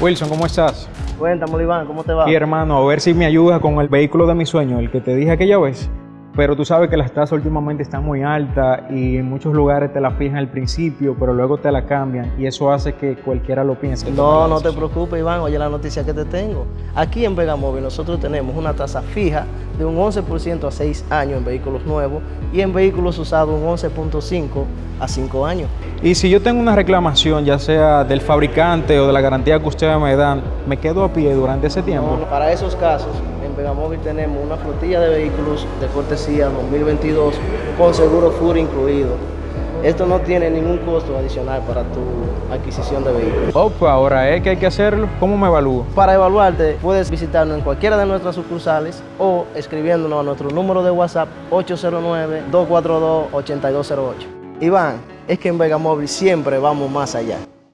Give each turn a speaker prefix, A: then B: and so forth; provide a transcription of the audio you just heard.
A: Wilson, ¿cómo estás?
B: Cuéntame, Iván, ¿cómo te va?
A: Y hermano, a ver si me ayudas con el vehículo de mi sueño, el que te dije aquella vez. Pero tú sabes que las tasas últimamente están muy altas y en muchos lugares te la fijan al principio, pero luego te la cambian y eso hace que cualquiera lo piense.
B: No, no te preocupes, Iván. Oye la noticia que te tengo. Aquí en Vegamóvil nosotros tenemos una tasa fija de un 11% a 6 años en vehículos nuevos y en vehículos usados un 11.5 a 5 años.
A: Y si yo tengo una reclamación, ya sea del fabricante o de la garantía que ustedes me dan, ¿me quedo a pie durante ese tiempo?
B: No, para esos casos, en Vegamóvil tenemos una flotilla de vehículos de cortesía 2022 con seguro FUR incluido. Esto no tiene ningún costo adicional para tu adquisición de vehículos.
A: Oh, pues ahora es que hay que hacerlo. ¿Cómo me evalúo?
B: Para evaluarte, puedes visitarnos en cualquiera de nuestras sucursales o escribiéndonos a nuestro número de WhatsApp 809-242-8208. Iván, es que en Vegamóvil siempre vamos más allá.